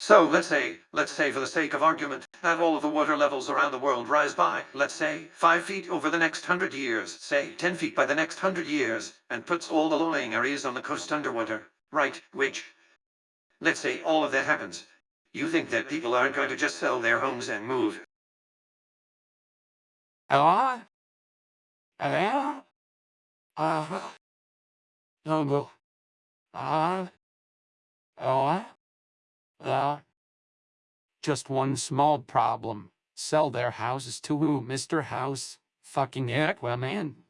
So let's say, let's say for the sake of argument, that all of the water levels around the world rise by, let's say, five feet over the next hundred years, say ten feet by the next hundred years, and puts all the low-lying areas on the coast underwater. Right, which, let's say all of that happens. You think that people aren't going to just sell their homes and move? Hello? Hello? Uh, uh, hello? Uh, just one small problem. Sell their houses to who, Mr. House? Fucking Aquaman.